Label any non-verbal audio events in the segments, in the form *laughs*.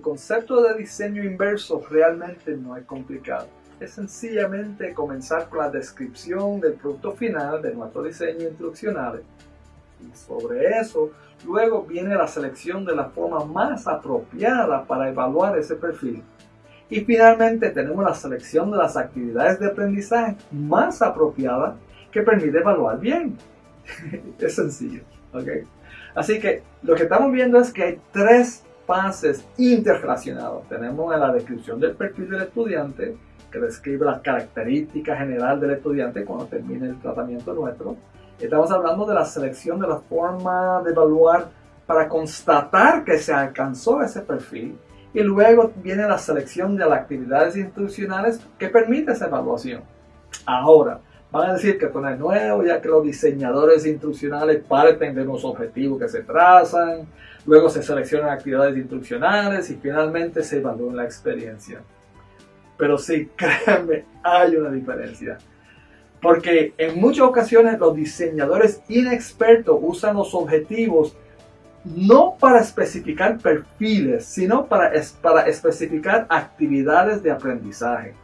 concepto de diseño inverso realmente no es complicado. Es sencillamente comenzar con la descripción del producto final de nuestro diseño instruccional. Y sobre eso, luego viene la selección de la forma más apropiada para evaluar ese perfil. Y finalmente tenemos la selección de las actividades de aprendizaje más apropiadas que permite evaluar bien. *laughs* es sencillo. ¿okay? Así que lo que estamos viendo es que hay tres fases interrelacionadas. Tenemos en la descripción del perfil del estudiante, que describe las características general del estudiante cuando termine el tratamiento nuestro. Estamos hablando de la selección de la forma de evaluar para constatar que se alcanzó ese perfil. Y luego viene la selección de las actividades institucionales que permite esa evaluación. Ahora, van a decir que esto no es nuevo, ya que los diseñadores instruccionales parten de unos objetivos que se trazan, luego se seleccionan actividades instruccionales y finalmente se evalúa la experiencia. Pero sí, *laughs* créanme, hay una diferencia. Porque en muchas ocasiones los diseñadores inexpertos usan los objetivos no para especificar perfiles, sino para, para especificar actividades de aprendizaje.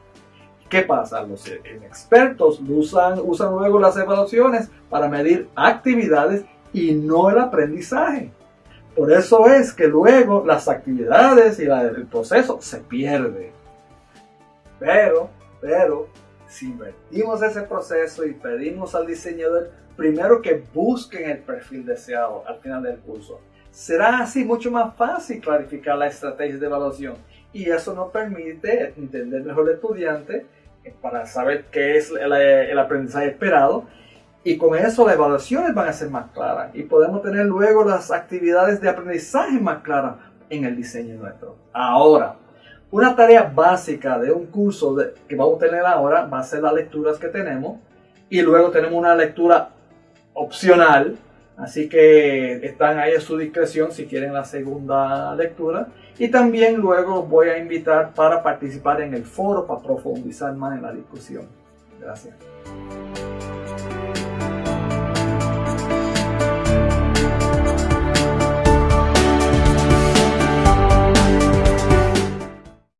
¿Qué pasa? Los inexpertos usan, usan luego las evaluaciones para medir actividades y no el aprendizaje. Por eso es que luego las actividades y el proceso se pierden. Pero, pero, si invertimos ese proceso y pedimos al diseñador primero que busquen el perfil deseado al final del curso, será así mucho más fácil clarificar la estrategia de evaluación y eso nos permite entender mejor al estudiante para saber qué es el, aprendizaje esperado. Y con eso las evaluaciones van a ser más claras. Y podemos tener luego las actividades de aprendizaje más claras en el diseño nuestro. Ahora, una tarea básica de un curso que vamos a tener ahora va a ser las lecturas que tenemos. Y luego tenemos una lectura opcional Así que están ahí a su discreción si quieren la segunda lectura. Y también luego voy a invitar para participar en el foro para profundizar más en la discusión. Gracias.